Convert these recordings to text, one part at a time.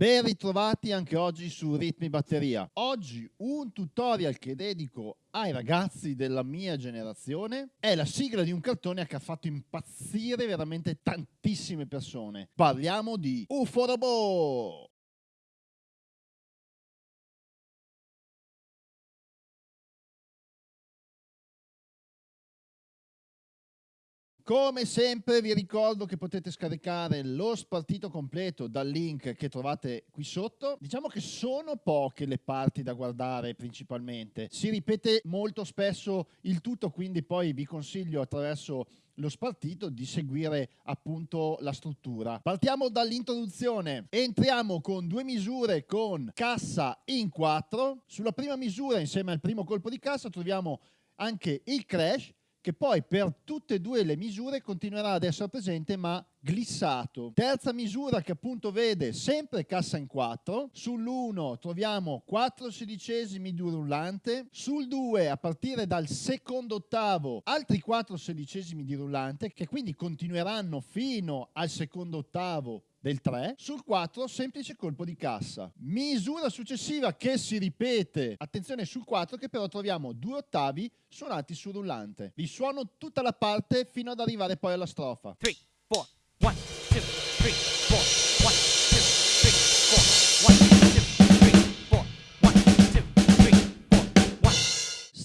Ben ritrovati anche oggi su Ritmi Batteria. Oggi un tutorial che dedico ai ragazzi della mia generazione è la sigla di un cartone che ha fatto impazzire veramente tantissime persone. Parliamo di UFO Robot! Come sempre vi ricordo che potete scaricare lo spartito completo dal link che trovate qui sotto. Diciamo che sono poche le parti da guardare principalmente. Si ripete molto spesso il tutto, quindi poi vi consiglio attraverso lo spartito di seguire appunto la struttura. Partiamo dall'introduzione. Entriamo con due misure con cassa in 4. Sulla prima misura, insieme al primo colpo di cassa, troviamo anche il crash che poi per tutte e due le misure continuerà ad essere presente ma glissato. Terza misura che appunto vede sempre cassa in 4, sull'1 troviamo 4 sedicesimi di rullante, sul 2 a partire dal secondo ottavo altri 4 sedicesimi di rullante che quindi continueranno fino al secondo ottavo del 3, sul 4 semplice colpo di cassa. Misura successiva che si ripete, attenzione sul 4 che però troviamo due ottavi suonati sul rullante. Vi suono tutta la parte fino ad arrivare poi alla strofa. 3, 4, 1,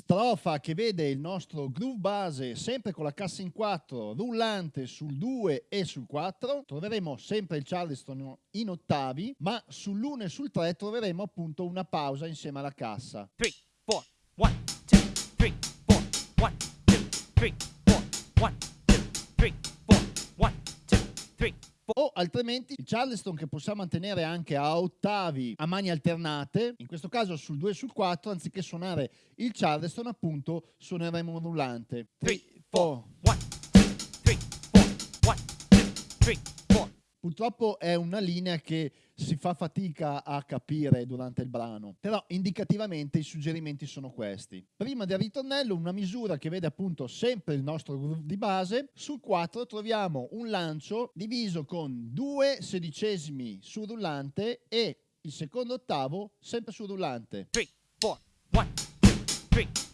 Strofa che vede il nostro groove base sempre con la cassa in 4 rullante sul 2 e sul 4 troveremo sempre il charleston in ottavi ma sull'1 e sul 3 troveremo appunto una pausa insieme alla cassa. 3 4 1 2 3 4 1 2 3 4 1 2 3 4 1 2 3 o altrimenti il charleston che possiamo mantenere anche a ottavi a mani alternate, in questo caso sul 2 e sul 4, anziché suonare il charleston appunto suoneremo un rullante. 3, 4, 1, 2, 3, 4, 1, 2, 3, 4. Purtroppo è una linea che si fa fatica a capire durante il brano, però indicativamente i suggerimenti sono questi. Prima del ritornello una misura che vede appunto sempre il nostro groove di base, sul 4 troviamo un lancio diviso con due sedicesimi sul rullante e il secondo ottavo sempre sul rullante. 3, 4, 1, 2, 3,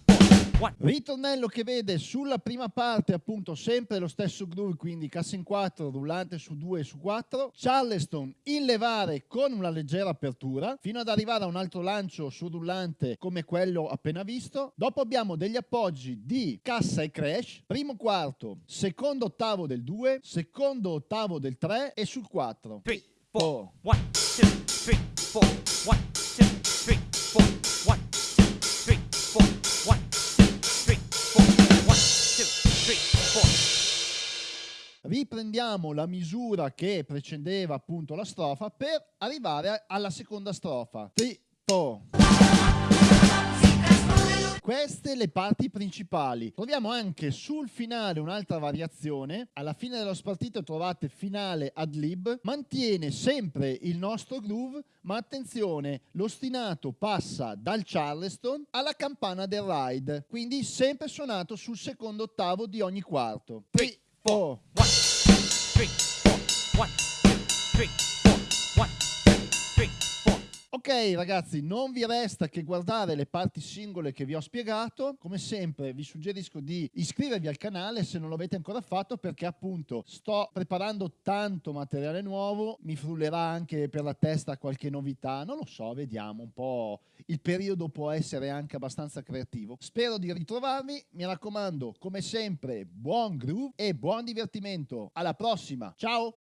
Ritornello che vede sulla prima parte appunto sempre lo stesso groove, quindi cassa in 4, rullante su 2 e su 4, Charleston in levare con una leggera apertura, fino ad arrivare a un altro lancio su rullante come quello appena visto. Dopo abbiamo degli appoggi di cassa e crash, primo quarto, secondo ottavo del 2, secondo ottavo del 3 e sul 4. 3, 4, 1, 2, 3, 4, 1, riprendiamo la misura che precedeva appunto la strofa per arrivare alla seconda strofa. Tipo. Queste le parti principali. Troviamo anche sul finale un'altra variazione. Alla fine dello spartito trovate finale ad lib. Mantiene sempre il nostro groove, ma attenzione, l'ostinato passa dal charleston alla campana del ride. Quindi sempre suonato sul secondo ottavo di ogni quarto. 3, 4, 1, 2, 3, 4, 1, 2, 3, 4, 1, 2, 3, 4. Ragazzi, non vi resta che guardare le parti singole che vi ho spiegato. Come sempre vi suggerisco di iscrivervi al canale se non l'avete ancora fatto perché appunto sto preparando tanto materiale nuovo, mi frullerà anche per la testa qualche novità, non lo so, vediamo un po'. Il periodo può essere anche abbastanza creativo. Spero di ritrovarvi, mi raccomando, come sempre, buon groove e buon divertimento. Alla prossima, ciao!